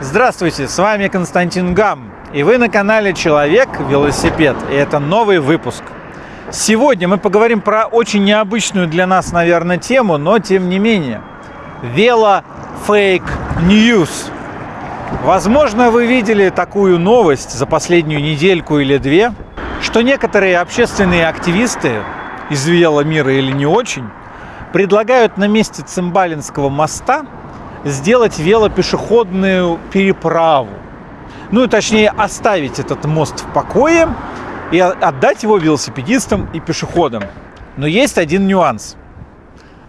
Здравствуйте, с вами Константин Гам, и вы на канале Человек Велосипед, и это новый выпуск. Сегодня мы поговорим про очень необычную для нас, наверное, тему, но тем не менее. Вело fake news. Возможно, вы видели такую новость за последнюю недельку или две, что некоторые общественные активисты из веломира или не очень предлагают на месте Цимбалинского моста сделать велопешеходную переправу. Ну, точнее, оставить этот мост в покое и отдать его велосипедистам и пешеходам. Но есть один нюанс.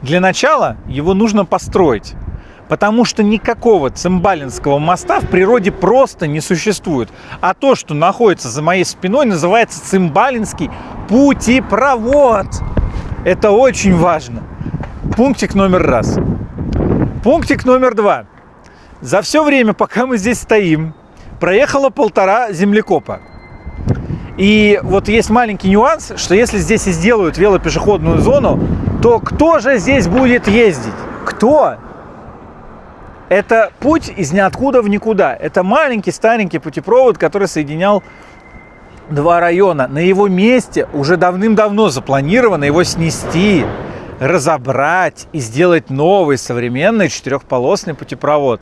Для начала его нужно построить, потому что никакого Цимбалинского моста в природе просто не существует. А то, что находится за моей спиной, называется Цимбалинский путепровод. Это очень важно. Пунктик номер раз. Пунктик номер два. За все время, пока мы здесь стоим, проехало полтора землекопа. И вот есть маленький нюанс, что если здесь и сделают велопешеходную зону, то кто же здесь будет ездить? Кто? Это путь из ниоткуда в никуда. Это маленький старенький путепровод, который соединял два района. На его месте уже давным-давно запланировано его снести разобрать и сделать новый современный четырехполосный путепровод.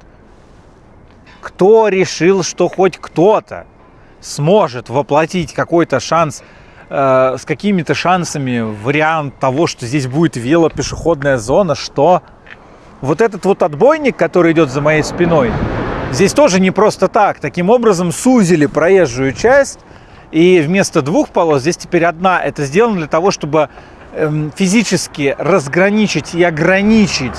Кто решил, что хоть кто-то сможет воплотить какой-то шанс э, с какими-то шансами вариант того, что здесь будет велопешеходная зона, что вот этот вот отбойник, который идет за моей спиной, здесь тоже не просто так. Таким образом сузили проезжую часть, и вместо двух полос здесь теперь одна. Это сделано для того, чтобы физически разграничить и ограничить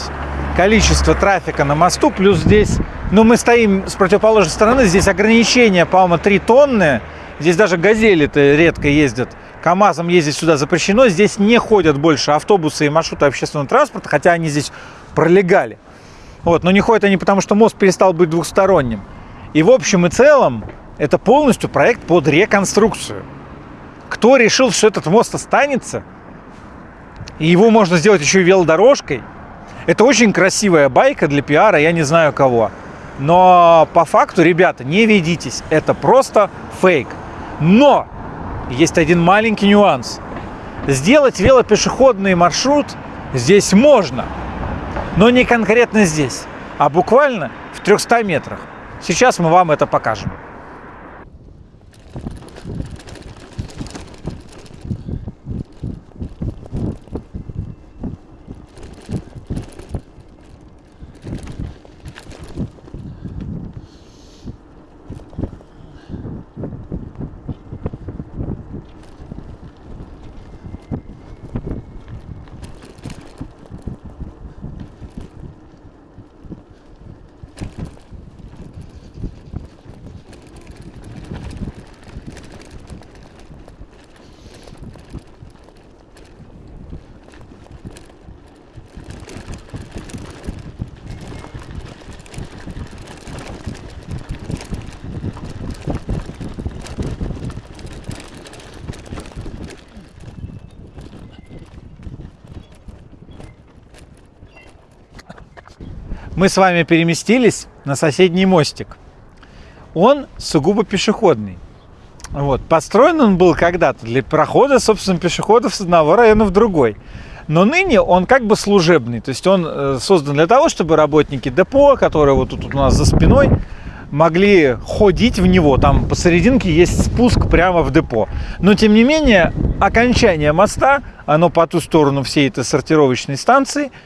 количество трафика на мосту, плюс здесь, ну, мы стоим с противоположной стороны, здесь ограничение, по-моему, 3 тонны, здесь даже газели-то редко ездят, КАМАЗом ездить сюда запрещено, здесь не ходят больше автобусы и маршруты общественного транспорта, хотя они здесь пролегали. Вот, но не ходят они потому, что мост перестал быть двухсторонним. И в общем и целом, это полностью проект под реконструкцию. Кто решил, что этот мост останется – и его можно сделать еще и велодорожкой. Это очень красивая байка для пиара, я не знаю кого. Но по факту, ребята, не ведитесь, это просто фейк. Но есть один маленький нюанс. Сделать велопешеходный маршрут здесь можно, но не конкретно здесь, а буквально в 300 метрах. Сейчас мы вам это покажем. Мы с вами переместились на соседний мостик. Он сугубо пешеходный. Вот. Построен он был когда-то для прохода, собственно, пешеходов с одного района в другой. Но ныне он как бы служебный. То есть он э, создан для того, чтобы работники депо, которые вот тут у нас за спиной, могли ходить в него. Там посерединке есть спуск прямо в депо. Но, тем не менее, окончание моста, оно по ту сторону всей этой сортировочной станции –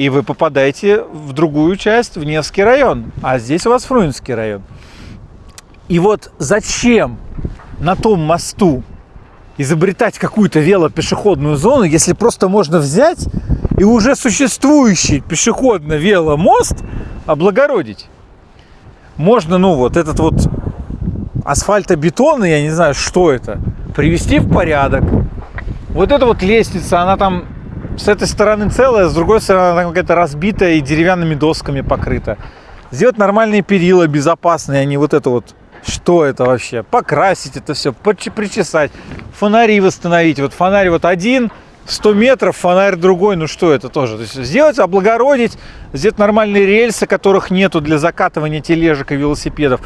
и вы попадаете в другую часть, в Невский район, а здесь у вас Фрунзенский район. И вот зачем на том мосту изобретать какую-то велопешеходную зону, если просто можно взять и уже существующий пешеходно-веломост облагородить? Можно, ну, вот этот вот асфальтобетон, я не знаю, что это, привести в порядок. Вот эта вот лестница, она там с этой стороны целая, с другой стороны она какая-то разбитая и деревянными досками покрыта. Сделать нормальные перила, безопасные, а не вот это вот. Что это вообще? Покрасить это все, причесать, фонари восстановить. Вот фонарь вот один, 100 метров, фонарь другой, ну что это тоже? То есть сделать, облагородить, сделать нормальные рельсы, которых нету для закатывания тележек и велосипедов.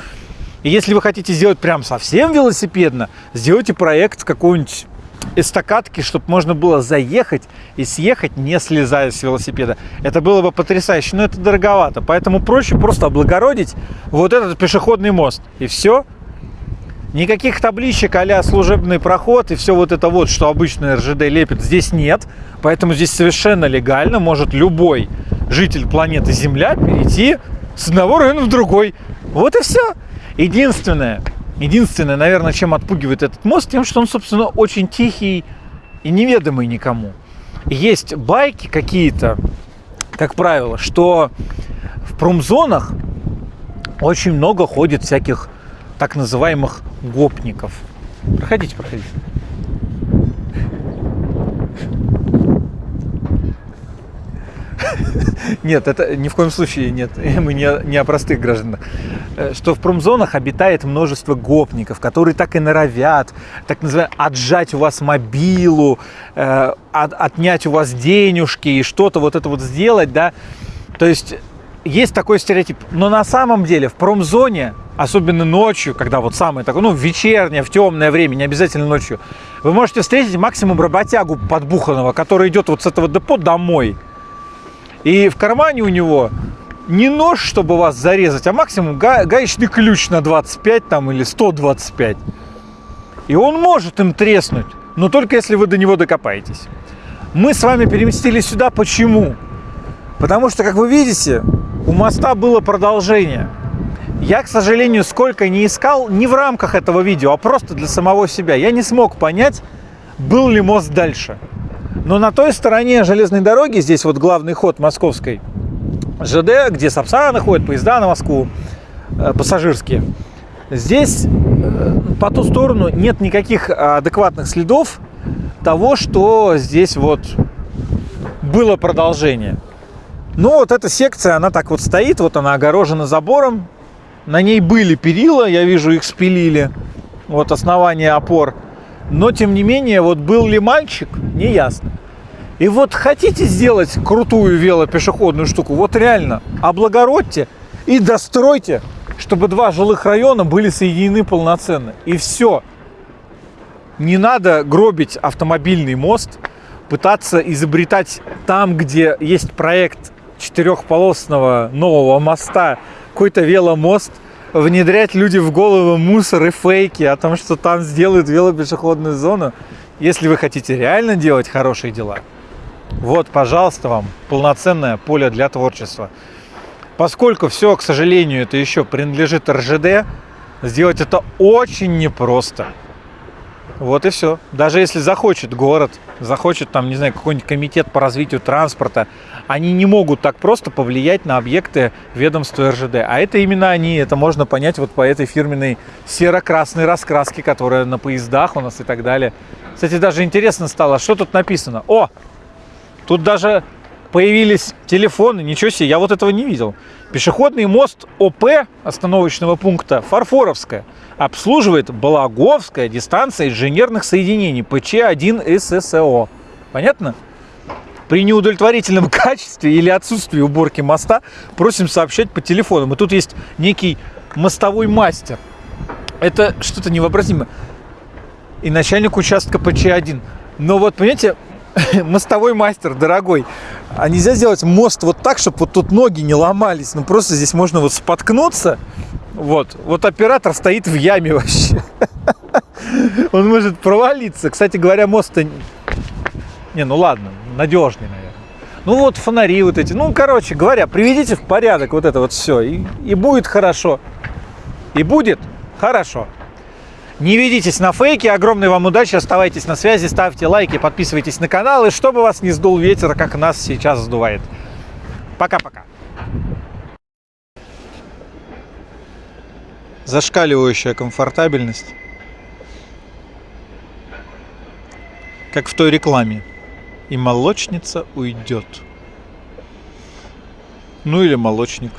И если вы хотите сделать прям совсем велосипедно, сделайте проект какого-нибудь эстакадки, чтобы можно было заехать и съехать, не слезая с велосипеда. Это было бы потрясающе, но это дороговато. Поэтому проще просто облагородить вот этот пешеходный мост. И все. Никаких табличек а служебный проход и все вот это вот, что обычно РЖД лепит, здесь нет. Поэтому здесь совершенно легально может любой житель планеты Земля перейти с одного района в другой. Вот и все. Единственное, Единственное, наверное, чем отпугивает этот мост, тем, что он, собственно, очень тихий и неведомый никому. Есть байки какие-то, как правило, что в промзонах очень много ходит всяких так называемых гопников. Проходите, проходите. Нет, это ни в коем случае нет. Мы не, не о простых гражданах. Э, что в промзонах обитает множество гопников, которые так и норовят, так называемое, отжать у вас мобилу, э, от, отнять у вас денежки и что-то вот это вот сделать, да. То есть есть такой стереотип. Но на самом деле в промзоне, особенно ночью, когда вот самое такое, ну, вечернее, в темное время, не обязательно ночью, вы можете встретить максимум работягу подбуханного, который идет вот с этого депо домой. И в кармане у него не нож, чтобы вас зарезать, а максимум га гаечный ключ на 25 там или 125. И он может им треснуть, но только если вы до него докопаетесь. Мы с вами переместились сюда. Почему? Потому что, как вы видите, у моста было продолжение. Я, к сожалению, сколько не искал, не в рамках этого видео, а просто для самого себя. Я не смог понять, был ли мост дальше. Но на той стороне железной дороги, здесь вот главный ход московской ЖД, где Сапсаны ходят, поезда на Москву, э, пассажирские, здесь э, по ту сторону нет никаких адекватных следов того, что здесь вот было продолжение. Но вот эта секция, она так вот стоит, вот она огорожена забором. На ней были перила, я вижу, их спилили. Вот основание опор. Но, тем не менее, вот был ли мальчик, не ясно. И вот хотите сделать крутую велопешеходную штуку, вот реально, облагородьте и достройте, чтобы два жилых района были соединены полноценно. И все. Не надо гробить автомобильный мост, пытаться изобретать там, где есть проект четырехполосного нового моста, какой-то веломост – внедрять люди в голову мусор и фейки о том, что там сделают велопешеходную зону. Если вы хотите реально делать хорошие дела, вот, пожалуйста, вам полноценное поле для творчества. Поскольку все, к сожалению, это еще принадлежит РЖД, сделать это очень непросто. Вот и все. Даже если захочет город, захочет там, не знаю, какой-нибудь комитет по развитию транспорта, они не могут так просто повлиять на объекты ведомства РЖД. А это именно они, это можно понять вот по этой фирменной серо-красной раскраске, которая на поездах у нас и так далее. Кстати, даже интересно стало, что тут написано. О, тут даже появились телефоны, ничего себе, я вот этого не видел. Пешеходный мост ОП остановочного пункта Фарфоровская обслуживает Балаговская дистанция инженерных соединений ПЧ-1 ССО. Понятно? При неудовлетворительном качестве или отсутствии уборки моста просим сообщать по телефону. И тут есть некий мостовой мастер. Это что-то невообразимое. И начальник участка ПЧ-1. Но вот, понимаете, мостовой мастер, дорогой, а нельзя сделать мост вот так, чтобы вот тут ноги не ломались? Ну, просто здесь можно вот споткнуться. Вот. Вот оператор стоит в яме вообще. Он может провалиться. Кстати говоря, мост-то... Не, ну ладно, надежный, наверное. Ну вот фонари вот эти. Ну, короче говоря, приведите в порядок вот это вот все. И, и будет хорошо. И будет хорошо. Не ведитесь на фейки. Огромной вам удачи. Оставайтесь на связи, ставьте лайки, подписывайтесь на канал. И чтобы вас не сдул ветер, как нас сейчас сдувает. Пока-пока. Зашкаливающая комфортабельность. Как в той рекламе. И молочница уйдет. Ну или молочник.